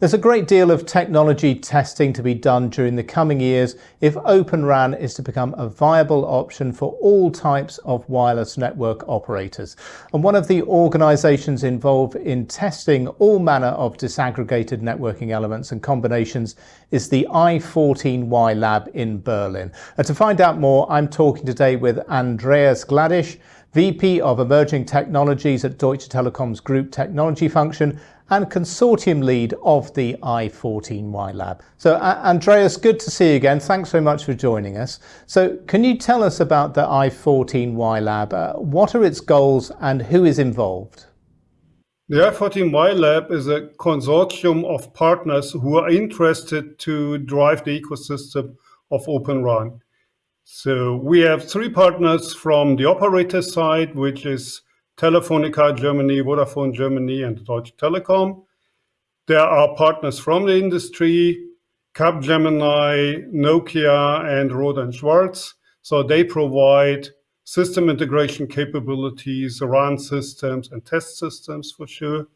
There's a great deal of technology testing to be done during the coming years if Open RAN is to become a viable option for all types of wireless network operators. And one of the organizations involved in testing all manner of disaggregated networking elements and combinations is the i14Y lab in Berlin. And to find out more, I'm talking today with Andreas Gladisch, VP of Emerging Technologies at Deutsche Telekom's Group Technology Function and consortium lead of the i14Y lab. So uh, Andreas, good to see you again. Thanks very much for joining us. So can you tell us about the i14Y lab? Uh, what are its goals and who is involved? The i14Y lab is a consortium of partners who are interested to drive the ecosystem of Open RAN. So we have three partners from the operator side, which is Telefonica Germany, Vodafone Germany, and Deutsche Telekom. There are partners from the industry, Capgemini, Nokia, and Rohde & Schwarz. So they provide system integration capabilities, RAN systems, and test systems for sure.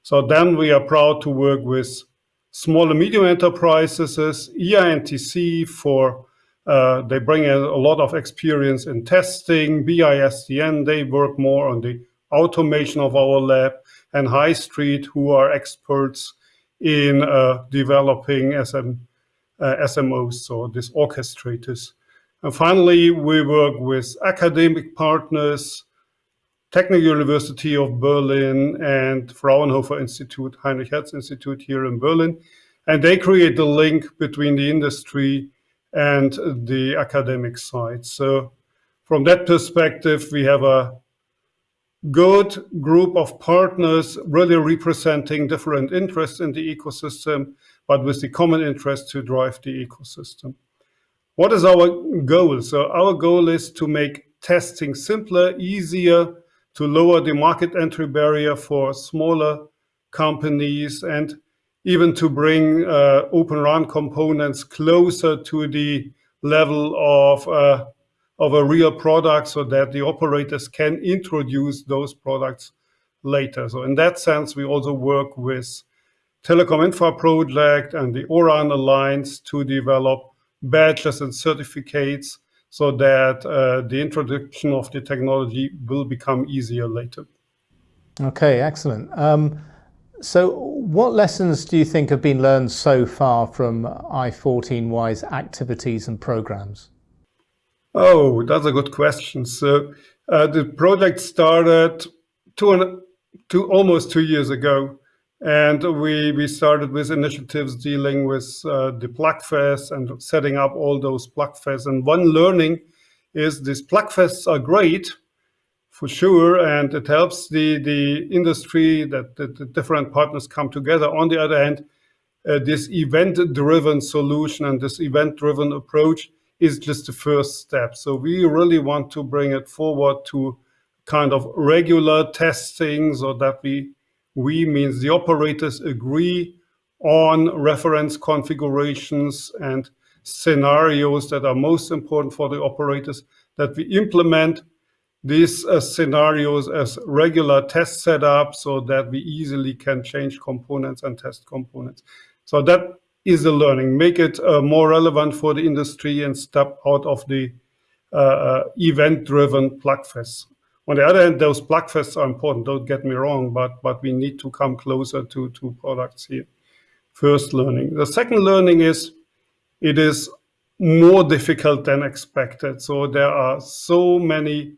So then we are proud to work with small and medium enterprises, EANTC for uh, they bring a, a, lot of experience in testing. BISDN, they work more on the automation of our lab, and High Street, who are experts in uh, developing SM, uh, SMOs, so these orchestrators. And finally, we work with academic partners, Technical University of Berlin and Fraunhofer Institute, Heinrich Hertz Institute here in Berlin. And they create the link between the industry and the academic side. So from that perspective, we have a good group of partners really representing different interests in the ecosystem, but with the common interest to drive the ecosystem. What is our goal? So our goal is to make testing simpler, easier, to lower the market entry barrier for smaller companies and even to bring uh, Open RAN components closer to the level of, uh, of a real product so that the operators can introduce those products later. So in that sense, we also work with Telecom Infra Project and the ORAN Alliance to develop badges and certificates so that uh, the introduction of the technology will become easier later. Okay, excellent. Um, so what lessons do you think have been learned so far from i14Y's activities and programs? Oh, that's a good question. So uh, the project started two, and, two, almost two years ago. And we, we started with initiatives dealing with uh, the PlugFest and setting up all those PlugFests. And one learning is these PlugFests are great, for sure, and it helps the, the industry that, the different partners come together. On the other hand, uh, this event-driven solution and this event-driven approach is just the first step. So we really want to bring it forward to kind of regular testing so that we, we means the operators agree on reference configurations and scenarios that are most important for the operators that we implement these uh, scenarios as regular test setup so that we easily can change components and test components. So that is the learning. Make it uh, more relevant for the industry and step out of the uh, uh event-driven plugfests. On the other hand, those plugfests are important, don't get me wrong, but, but we need to come closer to, to products here. First learning. The second learning is it is more difficult than expected. So there are so many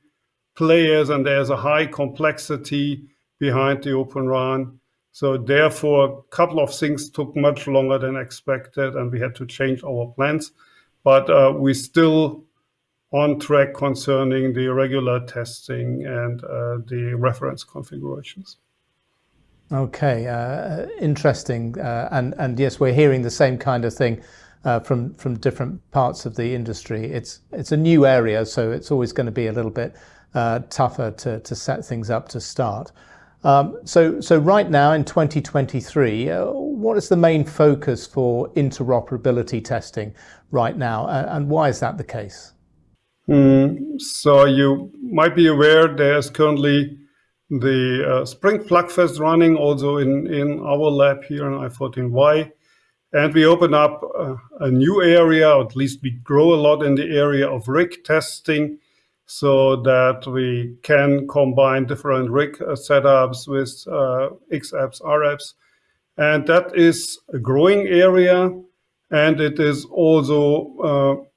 players and there's a high complexity behind the Open RAN. So therefore, a couple of things took much longer than expected and we had to change our plans. But uh, we still on track concerning the regular testing and uh, the reference configurations. Okay, uh, interesting. Uh, and, and yes, we're hearing the same kind of thing uh, from, from different parts of the industry. It's, it's a new area, so it's always going to be a little bit uh, tougher to, set things up to start. Um, so, so right now in 2023, uh, what is the main focus for interoperability testing right now, and why is that the case? Mm, so you might be aware there's currently the uh, Spring Plugfest running also in, in our lab here in I14Y. And we open up a new area, or at least we grow a lot in the area of RIC testing so that we can combine different RIC uh, setups with uh, XApps, RApps. And that is a growing area. And it is also,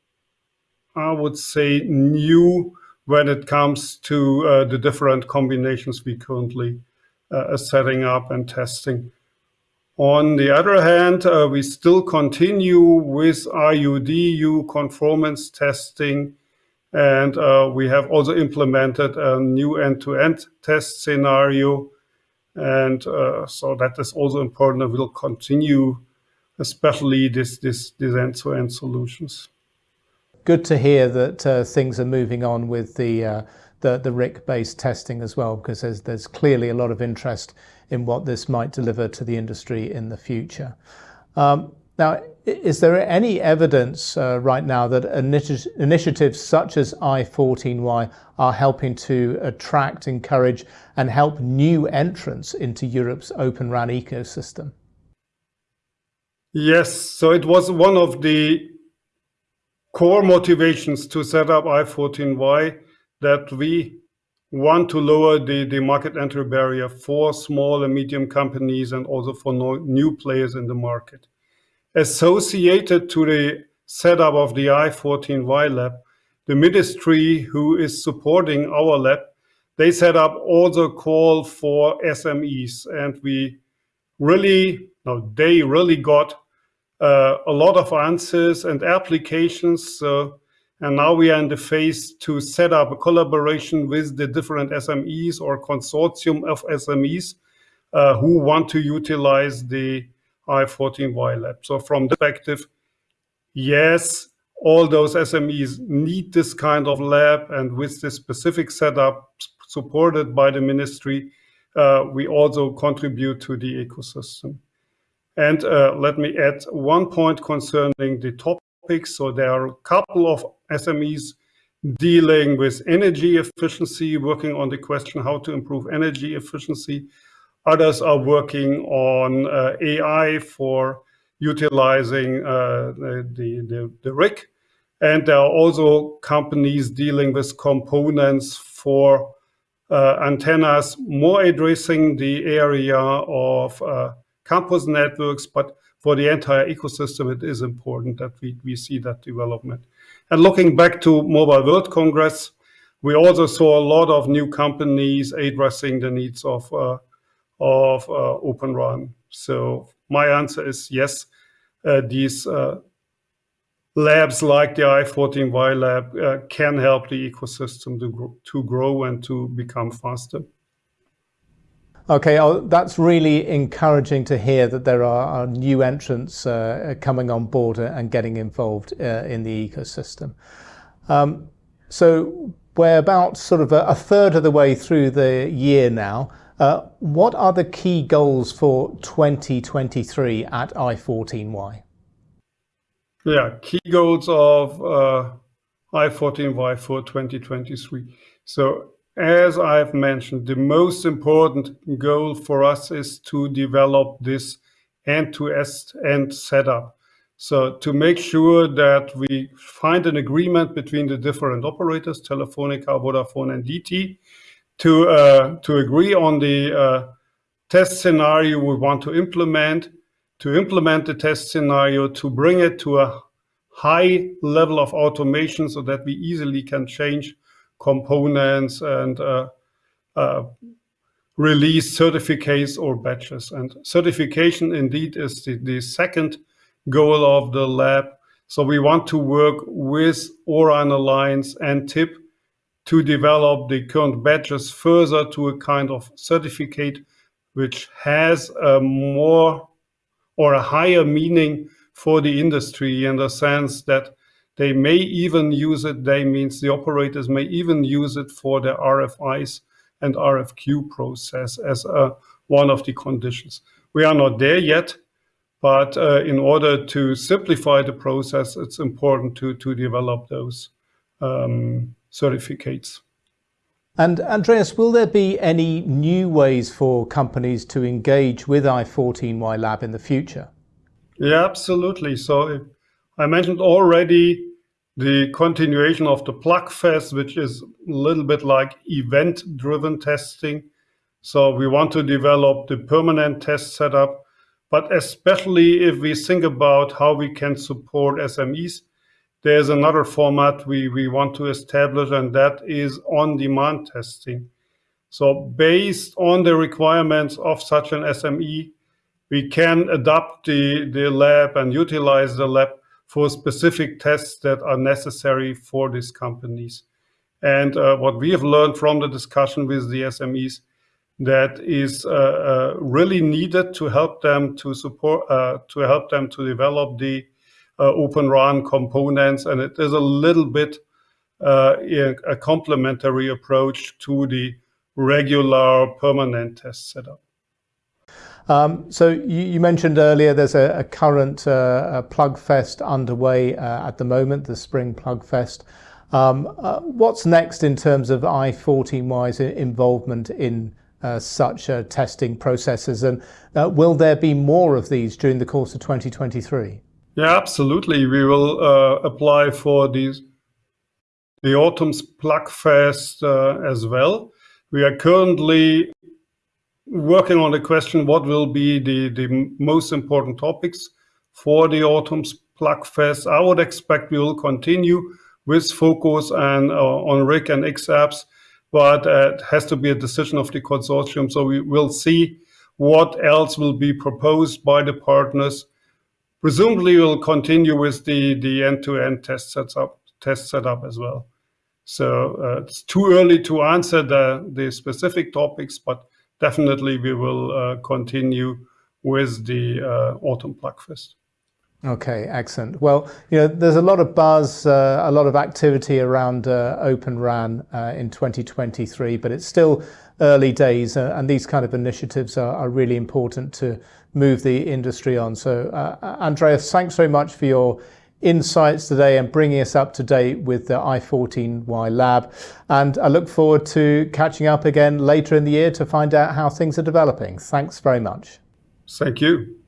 uh, I would say, new when it comes to uh, the different combinations we currently uh, are setting up and testing. On the other hand, uh, we still continue with IUDU conformance testing, and uh, we have also implemented a new end-to-end -end test scenario. And uh, so that is also important and will continue, especially this, this, this end-to-end -end solutions good to hear that uh, things are moving on with the uh, the, the RIC-based testing as well, because there's there's clearly a lot of interest in what this might deliver to the industry in the future. Um, now, is there any evidence uh, right now that initi initiatives such as I14Y are helping to attract, encourage, and help new entrants into Europe's Open RAN ecosystem? Yes, so it was one of the core motivations to set up I14Y that we want to lower the, the market entry barrier for small and medium companies and also for no, new players in the market. Associated to the setup of the I14Y lab, the ministry who is supporting our lab, they set up also call for SMEs and we really, no, they really got uh, a lot of answers and applications. So, and now we are in the phase to set up a collaboration with the different SMEs or consortium of SMEs uh, who want to utilize the I14Y lab. So from the perspective, yes, all those SMEs need this kind of lab and with this specific setup supported by the ministry, uh, we also contribute to the ecosystem. And uh, let me add one point concerning the topics. So there are a couple of SMEs dealing with energy efficiency, working on the question how to improve energy efficiency. Others are working on uh, AI for utilizing uh, the, the, the RIC. And there are also companies dealing with components for uh, antennas, more addressing the area of uh, campus networks, but for the entire ecosystem, it is important that we, we see that development. And looking back to Mobile World Congress, we also saw a lot of new companies addressing the needs of, uh, of uh, Open RAN. So my answer is yes, uh, these uh, labs like the I14Y lab uh, can help the ecosystem to grow, to grow and to become faster. Okay, oh, that's really encouraging to hear that there are, are new entrants uh, coming on board and getting involved uh, in the ecosystem. Um, so we're about sort of a, a, third of the way through the year now. Uh, what are the key goals for 2023 at I14Y? Yeah, key goals of uh, I14Y for 2023. So as I've mentioned, the most important goal for us is to develop this end-to-end setup. So to make sure that we find an agreement between the different operators, Telefonica, Vodafone, and DT, to, uh, to agree on the uh, test scenario we want to implement, to implement the test scenario, to bring it to a high level of automation so that we easily can change components and uh, uh, release certificates or batches. And certification indeed is the, the second goal of the lab. So we want to work with ORAN Alliance and TIP to develop the current batches further to a kind of certificate which has a more or a higher meaning for the industry in the sense that they may even use it, they means the operators may even use it for their RFIs and RFQ process as uh, one of the conditions. We are not there yet, but uh, in order to simplify the process, it's important to, to develop those um, certificates. And Andreas, will there be any new ways for companies to engage with i14Y Lab in the future? Yeah, absolutely. So I mentioned already the continuation of the Plugfest, which is a little bit like event-driven testing. So we want to develop the permanent test setup, but especially if we think about how we can support SMEs, there's another format we, we want to establish, and that is on-demand testing. So based on the requirements of such an SME, we can adapt the, the lab and utilize the lab for specific tests that are necessary for these companies. And uh, what we have learned from the discussion with the SMEs that is uh, uh, really needed to help them to support, uh, to help them to develop the Open RAN components. And it is a little bit uh, a complementary approach to the regular permanent test setup. Um, so you, mentioned earlier there's a, current uh, Plugfest underway uh, at the moment, the Spring Plugfest. Um, uh, what's next in terms of i14Y's involvement in uh, such uh, testing processes and uh, will there be more of these during the course of 2023? Yeah, absolutely. We will apply for these the Autumn's Plugfest as well. We are currently working on the question what will be the, the most important topics for the autumn's Plugfest. I would expect we will continue with focus and uh, on RIC and XApps, but uh, it has to be a decision of the consortium. So we will see what else will be proposed by the partners. Presumably we'll continue with the, the end-to-end test setup, test setup as well. So uh, it's too early to answer the, the specific topics, but definitely we will uh, continue with the uh, Autumn Plugfest. Okay, excellent. Well, you know, there's a lot of buzz, uh, a lot of activity around uh, Open RAN uh, in 2023, but it's still early days, uh, and these kind of initiatives are, are, really important to move the industry on. So, uh, Andreas, thanks very much for your insights today and bringing us up to date with the i14Y lab. And I look forward to catching up again later in the year to find out how things are developing. Thanks very much. Thank you.